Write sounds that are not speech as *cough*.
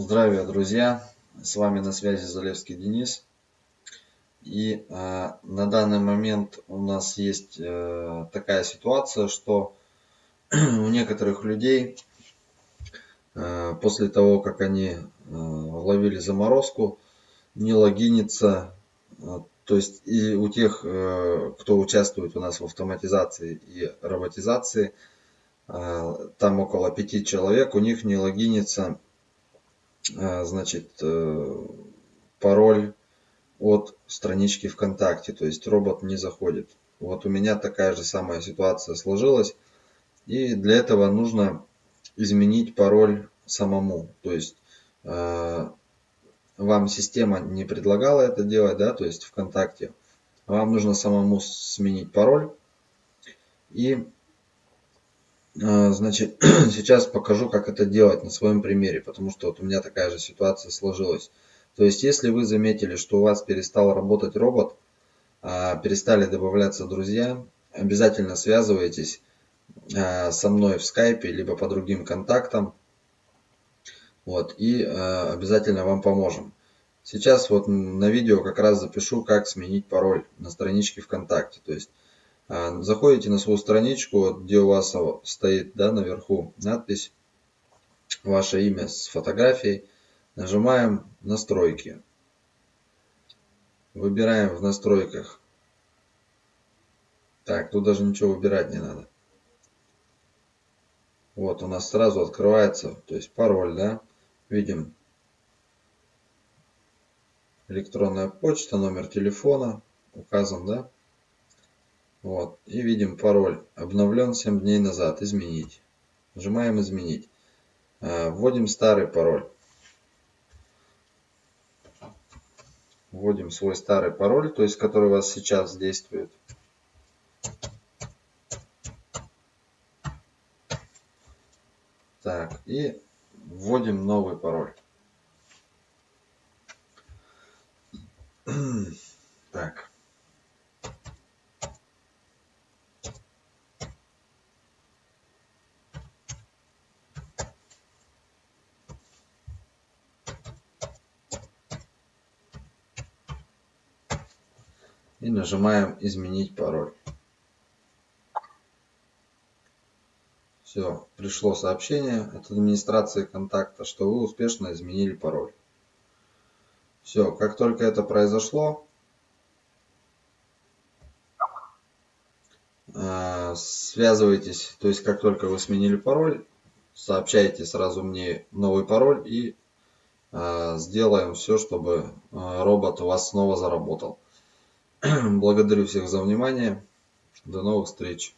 Здравия, друзья! С вами на связи Залевский Денис. И э, на данный момент у нас есть э, такая ситуация, что *clears throat* у некоторых людей э, после того, как они э, ловили заморозку, не логинится, э, то есть и у тех, э, кто участвует у нас в автоматизации и роботизации, э, там около пяти человек, у них не логинится значит, э, пароль от странички ВКонтакте, то есть робот не заходит. Вот у меня такая же самая ситуация сложилась, и для этого нужно изменить пароль самому, то есть э, вам система не предлагала это делать, да, то есть ВКонтакте, вам нужно самому сменить пароль и значит, *clears throat* сейчас покажу, как это делать на своем примере, потому что вот у меня такая же ситуация сложилась. То есть, если вы заметили, что у вас перестал работать робот, а, перестали добавляться друзья, обязательно связывайтесь а, со мной в скайпе, либо по другим контактам. Вот, и обязательно вам поможем. Сейчас вот на видео как раз запишу, как сменить пароль на страничке ВКонтакте. То есть а, заходите на свою страничку, где у вас стоит да, наверху надпись, ваше имя с фотографией. Нажимаем настройки. Выбираем в настройках. Так, тут даже ничего выбирать не надо. Вот у нас сразу открывается, то есть пароль, да, видим электронная почта, номер телефона указан, да. Вот. И видим пароль. Обновлен 7 дней назад. Изменить. Нажимаем изменить. А, вводим старый пароль. Вводим свой старый пароль, то есть который у вас сейчас действует. Так, и вводим новый пароль. *clears throat* Так. И нажимаем изменить пароль. Все, пришло сообщение от администрации контакта, что вы успешно изменили пароль. Все, как только это произошло, а, связывайтесь, то есть как только вы сменили пароль, сообщайте сразу мне новый пароль и а, сделаем все, чтобы а, робот у вас снова заработал. Благодарю всех за внимание. До новых встреч.